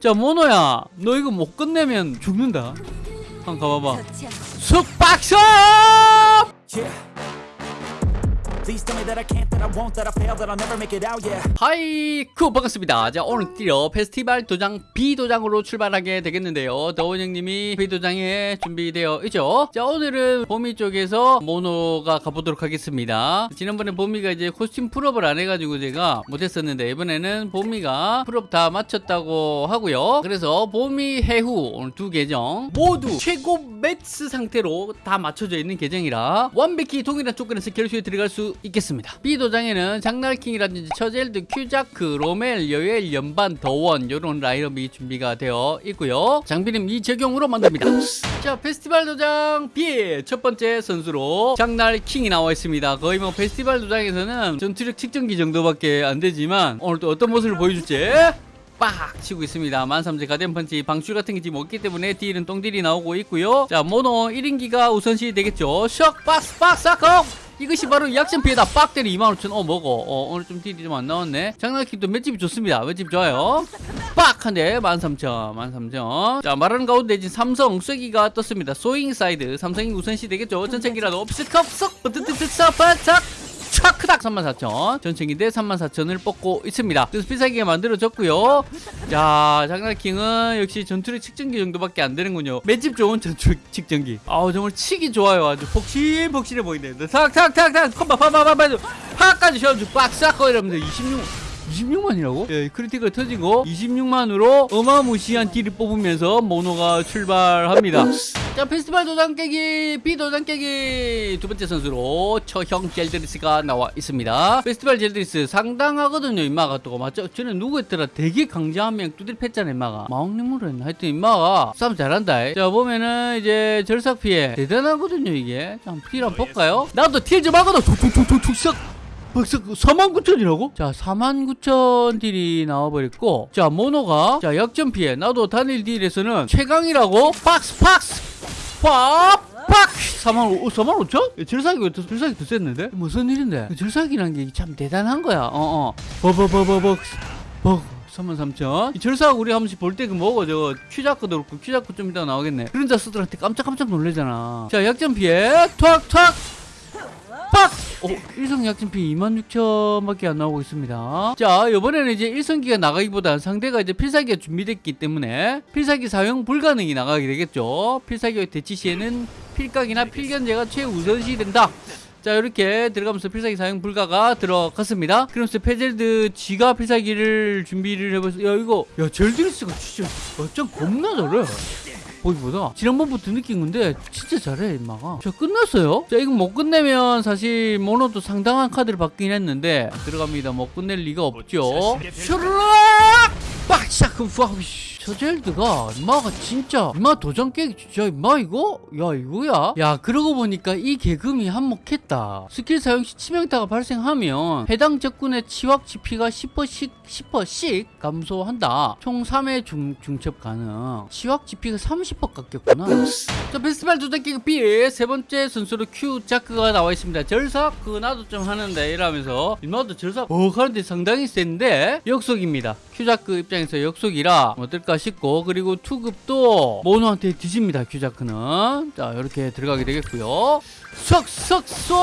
자 모노야 너 이거 못 끝내면 죽는다 한번 가봐봐. 숙박숍 Yeah. 하이쿠 반갑습니다. 자 오늘 드디어 페스티벌 도장 B 도장으로 출발하게 되겠는데요. 더원 형님이 B 도장에 준비되어 있죠? 자 오늘은 보미 쪽에서 모노가 가보도록 하겠습니다. 지난번에 보미가 이제 코스튬 풀업을 안 해가지고 제가 못했었는데 이번에는 보미가 풀업 다 마쳤다고 하고요. 그래서 보미 해후 오늘 두 계정 모두 최고 매스 상태로 다 맞춰져 있는 계정이라 완벽히 동일한 조건에서 결수에 들어갈 수 있겠습니다. B 도장에는 장날킹이라든지 처젤드, 큐자크, 로멜, 여엘, 연반, 더원 이런 라인업이 준비가 되어 있고요. 장비는 미적용으로 만듭니다. 자 페스티벌 도장 B의 첫 번째 선수로 장날킹이 나와 있습니다. 거의 뭐 페스티벌 도장에서는 전투력 측정기 정도밖에 안 되지만 오늘 또 어떤 모습을 보여줄지 빡 치고 있습니다. 13,000 가den 펀치 방출 같은 게 지금 없기 때문에 딜은 똥딜이 나오고 있고요. 자 모노 1인기가 우선시 되겠죠. 샥 박스 박스 사커 이것이 바로 약점 피해다. 빡 때리 25,000어 먹어. 어 오늘 좀 딜이 좀 안 나왔네. 장난킥도 맷집이 좋습니다. 맷집 좋아요? 빡! 한대. 13,000 13,000 자 말하는 가운데 지금 삼성 쐐기가 떴습니다. 소잉 사이드 삼성이 우선시 되겠죠? 전체기라도. 옵스컵 쏙! 버트트트서 바삭 촥 크닥 34,000 전체기인데 34,000을 뽑고 있습니다. 비싸게 만들어졌고요. 자 장난킹은 역시 전투력 측정기 정도밖에 안 되는군요. 맷집 좋은 전투력 측정기. 아우 정말 치기 좋아요. 아주 폭신폭신해 보이네 탁탁탁탁. 컴바 파바바바 파까지 셔가지고 빡싹 이러면서 26 26만이라고? 예, critical 터지고 26만으로 어마무시한 딜을 뽑으면서 모노가 출발합니다. 자, 페스티벌 도장 깨기, B 도장 깨기 두 번째 선수로 처형 젤드리스가 나와 있습니다. 페스티벌 젤드리스 상당하거든요, 임마가 또 맞죠? 저는 누구였더라? 되게 강자한 명 두들 팼잖아, 임마가. 마왕님으로 했나? 하여튼 임마가 싸움 잘한다. 자, 보면은 이제 절삭 피해 대단하거든요, 이게. 자, 딜 한번 볼까요? 나도 딜 좀 하거든. 툭툭툭툭툭 싹. 벌써 49,000이라고? 자 49,000 딜이 나와버렸고 자 모노가 자 역전 피해 나도 단일 딜에서는 최강이라고 박스 박스 빡빡 4만 5, 4만 5천? 절삭이 왜 더, 절삭이 더 셌는데? 무슨 일인데? 절삭이란 게 참 대단한 거야 어 어 버버버버버 버 33,000. 이 절삭 우리 한 번씩 볼 때 그 뭐고 저거 퀴자크도 그렇고 퀴자크 좀 이따가 나오겠네. 그런 자스들한테 깜짝깜짝 놀래잖아. 자 역전 피해 탁탁 빡! 오, 일성 약진피 26,000밖에 안 나오고 있습니다. 자, 이번에는 이제 일성기가 나가기보다 상대가 이제 필살기가 준비됐기 때문에 필살기 사용 불가능이 나가게 되겠죠. 필살기 대치 시에는 필각이나 필견제가 최우선시 된다. 자 이렇게 들어가면서 필살기 사용 불가가 들어갔습니다 그러면서 페젤드 지가 필살기를 준비를 해보세요 야 이거 야 젤드리스가 진짜 어쩜 겁나 잘해 보기보다 지난번부터 느낀 건데 진짜 잘해 임마가. 자 끝났어요? 자 이거 못 끝내면 사실 모노도 상당한 카드를 받긴 했는데 들어갑니다. 못 끝낼 리가 없죠. 슈르락! 빡샥 그 저젤드가 임마가 진짜 임마 도장 깨기 진짜 임마 이거? 야 이거야? 야 그러고 보니까 이 개금이 한몫했다. 스킬 사용 시 치명타가 발생하면 해당 적군의 치확 치피가 10%씩 10%씩 감소한다. 총 3회 중, 중첩 가능. 치확 치피가 30% 깎였구나. 자 페스티벌 도장 깨기 B 세 번째 선수로 큐 자크가 나와 있습니다. 절삭 그거 나도 좀 하는데 이러면서 임마도 절삭 어 하는데 상당히 센데 역속입니다 큐자크 입장에서 역속이라 어떨까 싶고 그리고 투급도 모노한테 뒤집니다 큐자크는. 자 이렇게 들어가게 되겠고요. 쏙쏙쏙!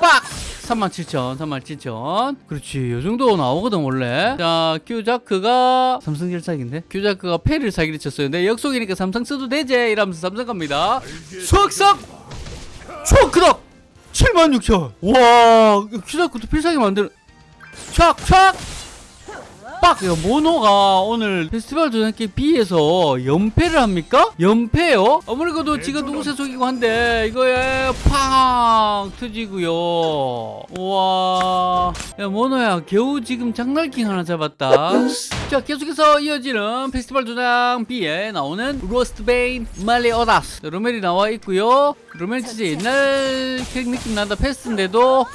빡! 37,000 37,000 그렇지 요 정도 나오거든 원래. 자 큐자크가 삼성 절삭인데? 큐자크가 패를 사기를 쳤어요. 근데 역속이니까 삼성 써도 되지! 이러면서 삼성 갑니다. 쏙쏙! 초크덕! 76,000 와 큐자크도 필살기 만드는 촥촥 빡! 야, 모노가 오늘 페스티벌 도전기 B에서 연패를 합니까? 연패요? 아무래도 지가 누구세 속이고 한데 이거에 팡! 터지고요. 우와. 야 모노야 겨우 지금 장날킹 하나 잡았다. 자 계속해서 이어지는 페스티벌 도장 B에 나오는 로스트베인 말리오다스 로멜이 나와 있고요. 로멜 진짜 옛날 캐릭 느낌 난다. 페스인데도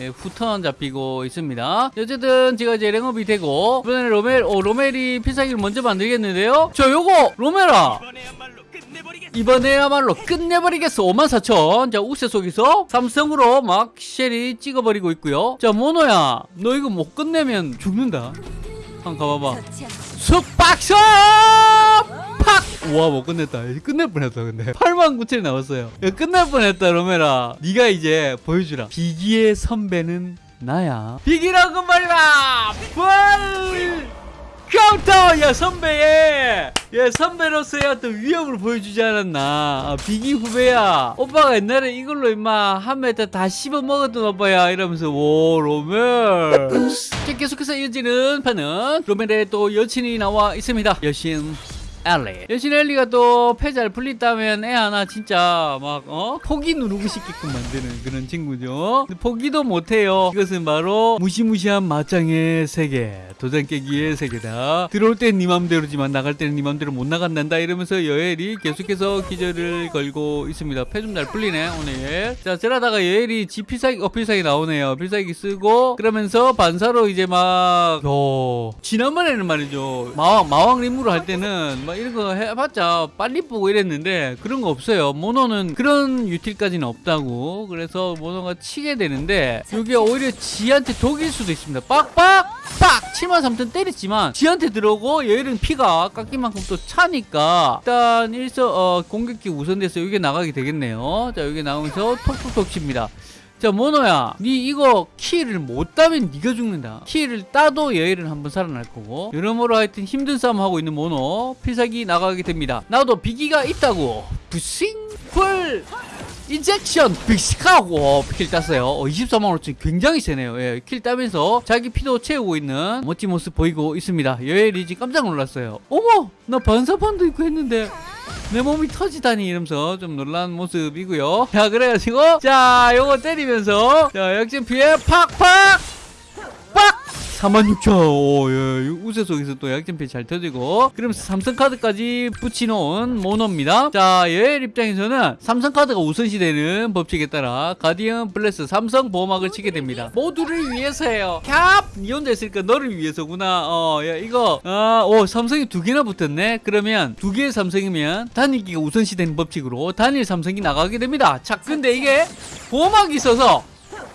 예, 후턴 잡히고 있습니다. 어쨌든 제가 이제 랭업이 되고 이번에 로멜, 오 로멜이 필살기를 먼저 만들겠는데요. 저 요거 로멜아 이번에야말로 끝내버리겠어. 이번에야말로 끝내버리겠어 54,000 자 우세 속에서 삼성으로 막 쉘이 찍어버리고 있고요 자 모노야 너 이거 못 끝내면 죽는다 한번 가봐봐! 우 와 못 끝냈다. 끝낼 뻔했다 근데. 8만 9천이 나왔어요. 야, 끝날 뻔했다 로메라. 네가 이제 보여주라. 비기의 선배는 나야. 비기라고 말이다 full counter! 야 선배의! 야 선배로서의 어떤 위협을 보여주지 않았나. 아, 비기 후배야. 오빠가 옛날에 이걸로 임마 한 meta 다 씹어 먹었던 오빠야. 이러면서 오 로멜. 자, 계속해서 이어지는 판은 로멜의 또 여친이 나와 있습니다. 여신 엘리. 여신 엘리가 또 패잘 풀린다면 애 하나 진짜 막 어? 포기 누르고 싶게끔 만드는 그런 친구죠. 포기도 못해요. 이것은 바로 무시무시한 맞짱의 세계 도장 깨기의 세계다. 들어올 땐 네 맘대로지만 나갈 때는 네 맘대로 못 나간단다 이러면서 여엘이 계속해서 기절을 걸고 있습니다. 패 좀 잘 풀리네 오늘. 자 저러다가 여엘이 지 필살기 어 필살기 나오네요. 필살기 쓰고 그러면서 반사로 이제 막 요, 지난번에는 말이죠. 마왕 마왕 림으로 할 때는 막 이런 거 해봤자 빨리 보고 이랬는데 그런 거 없어요. 모노는 그런 유틸까지는 없다고. 그래서 모노가 치게 되는데 이게 오히려 지한테 독일 수도 있습니다. 빡빡! 빡! 7만 3천 때렸지만 지한테 들어오고 얘는 피가 깎인 만큼 또 차니까 일단 일서 어, 공격기 우선돼서 이게 나가게 되겠네요. 자 여기 나오면서 톡톡톡 칩니다 자 모노야 니 이거 키를 못 따면 니가 죽는다. 키를 따도 여일은 한번 살아날 거고. 여러모로 하여튼 힘든 싸움 하고 있는 모노 필살기 나가게 됩니다. 나도 비기가 있다고. 부싱 full injection 빅식하고. 킬 땄어요. 어, 24만 5천 굉장히 세네요. 예, 킬 따면서 자기 피도 채우고 있는 멋진 모습 보이고 있습니다. 여엘이 지금 깜짝 놀랐어요. 어머 나 반사판도 있고 했는데 내 몸이 터지다니 이러면서 좀 놀란 모습이고요. 자 그래가지고 자 요거 때리면서 자 역전 피해 팍팍! 빡 46,000 오, 예, 우세 속에서 또 약점피 잘 터지고. 그러면서 삼성카드까지 붙여놓은 모노입니다. 자 여엘 입장에서는 삼성카드가 우선시되는 법칙에 따라 guardian bless 삼성 보호막을 치게 됩니다. 모두를 위해서예요. 캡! 니 혼자 있으니까 너를 위해서구나. 어, 야, 이거 아, 오 삼성이 두 개나 붙었네. 그러면 두 개의 삼성이면 단일기가 우선시되는 법칙으로 단일 삼성이 나가게 됩니다. 자 근데 이게 보호막이 있어서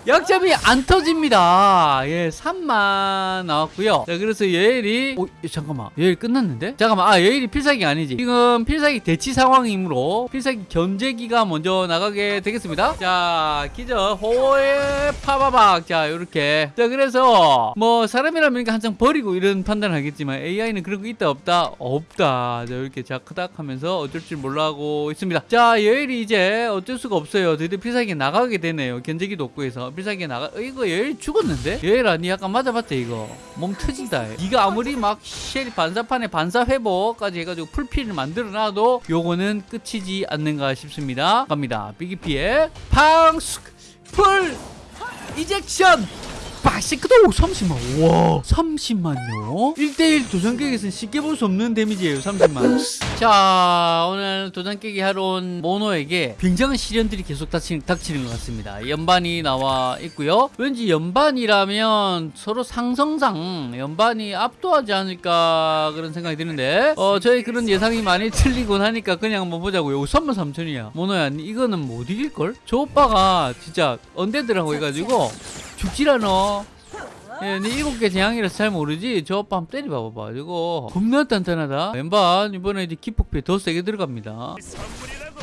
약점이 안 터집니다. 예, 3만 나왔고요. 자, 그래서 예일이 오, 예, 잠깐만. 예일 끝났는데? 잠깐만. 아, 예일이 필살기 아니지. 지금 필살기 대치 상황이므로 필살기 견제기가 먼저 나가게 되겠습니다. 자, 기절 호에 파바박. 자, 요렇게. 자, 그래서 뭐 사람이라면 이렇게 한창 버리고 이런 판단을 하겠지만 AI는 그런 거 있다 없다? 없다. 자, 이렇게 자크닥 하면서 어쩔 줄 몰라 하고 있습니다. 자, 예일이 이제 어쩔 수가 없어요. 드디어 필살기 나가게 되네요. 견제기도 없고 해서 필살기 나가 어, 이거 여엘 죽었는데? 여엘 아 니 약간 맞아봤자 이거? 몸 터진다. 니가 아무리 막 쉘이 반사판에 반사 회복까지 해가지고 풀피를 만들어놔도 요거는 끝이지 않는가 싶습니다. 갑니다. 비기피에 팡숙 full injection 바시크도 30만. 와. 30만요? 1대1 도장 깨기에서는 쉽게 볼 수 없는 데미지예요 30만. 자 오늘 도전 깨기 하러 온 모노에게 굉장한 시련들이 계속 닥치는, 닥치는 것 같습니다. 연반이 나와 있고요. 왠지 연반이라면 서로 상성상 연반이 압도하지 않을까 그런 생각이 드는데 어 저희 그런 예상이 많이 틀리곤 하니까 그냥 한번 보자고요. 3만 3천이야. 모노야 이거는 못 이길걸? 저 오빠가 진짜 언데드라고 해가지고 죽질 않아. 예, 네 일곱 개 재앙이라서 잘 모르지. 저 오빠 한번 때려봐봐. 이거 겁나 단단하다. 왼반 이번에 이제 기폭피 더 세게 들어갑니다.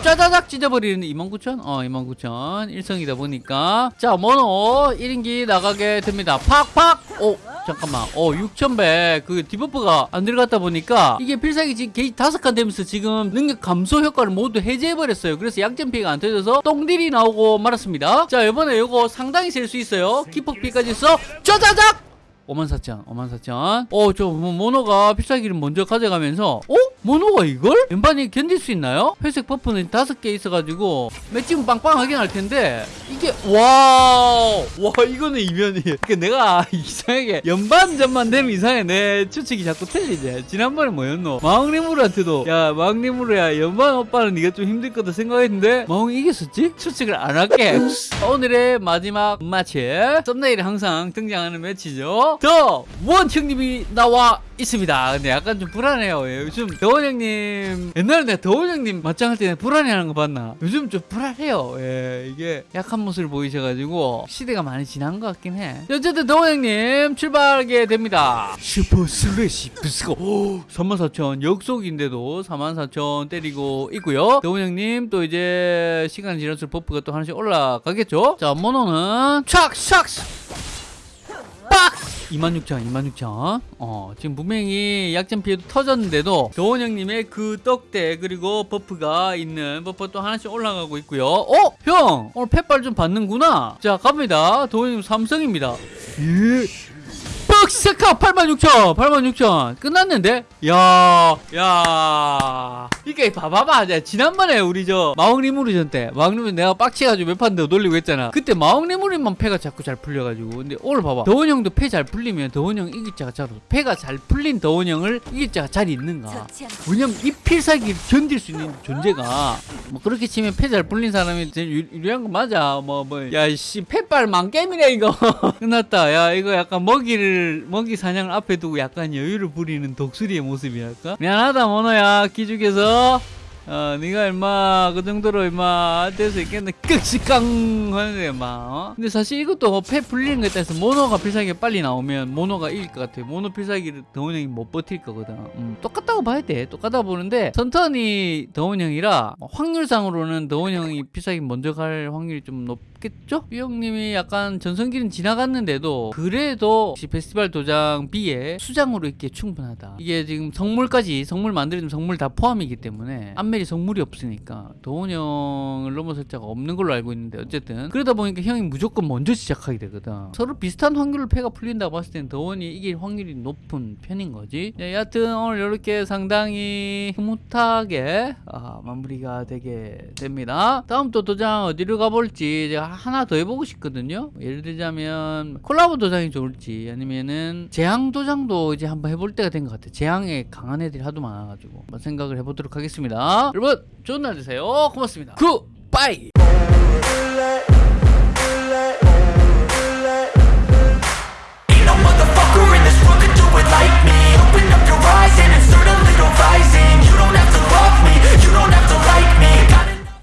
짜자작 찢어버리는 29,000? 어, 29,000. 일성이다 보니까. 자, 모노 1인기 나가게 됩니다. 팍팍! 오, 잠깐만. 어, 6,100. 그 debuff가 안 들어갔다 보니까 이게 필살기 지금 게이지 다섯 칸 되면서 지금 능력 감소 효과를 모두 해제해버렸어요. 그래서 약점 피해가 안 터져서 똥딜이 나오고 말았습니다. 자, 이번에 이거 상당히 셀 수 있어요. 기폭 피까지 써. 짜자작! 54,000, 54,000. 어, 저 뭐, 모노가 필살기를 먼저 가져가면서 어? 모노가 이걸? 연반이 견딜 수 있나요? 회색 buff는 다섯 개 있어가지고 맷집은 빵빵하게 날 텐데 이게 와우. 와 이거는 이면이. 그러니까 내가 이상하게 연반전만 되면 이상해. 내 추측이 자꾸 틀리지. 지난번에 뭐였노? 마왕리무르한테도. 야 마왕리무르야. 연반 오빠는 네가 좀 힘들 거다 생각했는데 마왕이 이겼었지? 추측을 안 할게. 오늘의 마지막 매치 썸네일에 항상 등장하는 매치죠. 더 원 형님이 나와 있습니다. 근데 약간 좀 불안해요. 예, 요즘 더원 형님 옛날에 내가 더원 형님 맞짱할 때 불안해하는 거 봤나? 요즘 좀 불안해요. 예, 이게 약한 모습을 보이셔가지고 시대가 많이 지난 것 같긴 해. 어쨌든 더원 형님 출발하게 됩니다. super slash 부스고 34,000 역속성인데도 44,000 때리고 있고요. 더원 형님 또 이제 시간 지날수록 buff가 또 하나씩 올라가겠죠? 자 모노는 촥촥 빡! 26,000, 26,000. 어, 지금 분명히 약점 피해도 터졌는데도 더원 형님의 그 떡대 그리고 buff가 있는 buff 또 하나씩 올라가고 있고요. 어? 형! 오늘 팻발 좀 받는구나. 자, 갑니다. 더원 형님 삼성입니다. 예. 뻑스카 86,000, 86,000. 끝났는데? 야, 야. 이게 봐봐봐. 자, 지난번에 우리 저 마왕리무르전 때 마왕리무르 내가 빡치가지고 몇판더 돌리고 했잖아. 그때 마왕리무르만 패가 자꾸 잘 풀려가지고. 근데 오늘 봐봐. 더원 형도 패 잘 풀리면 더원 형 이길 자가 잘. 패가 잘 풀린 더원 형을 이길 자가 잘 있는가? 왜냐면 이 필살기를 견딜 수 있는 존재가 뭐 그렇게 치면 패 잘 풀린 사람이 제일 유- 유리한 거 맞아 뭐 뭐 야씨 패빨 망게임이네 이거 끝났다 야 이거 약간 먹이를 먹이 사냥을 앞에 두고 약간 여유를 부리는 독수리의 모습이랄까? 미안하다 모노야. 기죽여서. 어, 네가 얼마 그 정도로 얼마 될수 있겠네. 끄시깡 하는데 막 어? 근데 사실 이것도 패 풀리는 것에 따라서 모노가 필살기가 빨리 나오면 모노가 이길 것 같아 모노 필살기를 더운 형이 못 버틸 거거든. 음, 똑같다고 봐야 돼. 똑같아 보는데 선턴이 더운 형이라 확률상으로는 더운 형이 필살기 먼저 갈 확률이 좀 높 겠죠? 이 형님이 약간 전성기는 지나갔는데도 그래도 페스티벌 도장 B에 수장으로 있기에 충분하다. 이게 지금 성물까지 성물 만들어주면 성물 다 포함이기 때문에 안멜이 성물이 없으니까 도훈 형을 넘어설 자가 없는 걸로 알고 있는데 어쨌든 그러다 보니까 형이 무조건 먼저 시작하게 되거든. 서로 비슷한 확률로 패가 풀린다고 봤을 때는 도훈이 이길 확률이 높은 편인 거지. 네, 여하튼 오늘 이렇게 상당히 흐뭇하게 아, 마무리가 되게 됩니다. 다음 또 도장 어디로 가볼지 제가 하나 더 해보고 싶거든요. 예를 들자면 콜라보 도장이 좋을지 아니면은 재앙 도장도 이제 한번 해볼 때가 된 것 같아요. 재앙에 강한 애들이 하도 많아가지고 한번 생각을 해보도록 하겠습니다. 여러분 좋은 날 되세요. 고맙습니다. 굿바이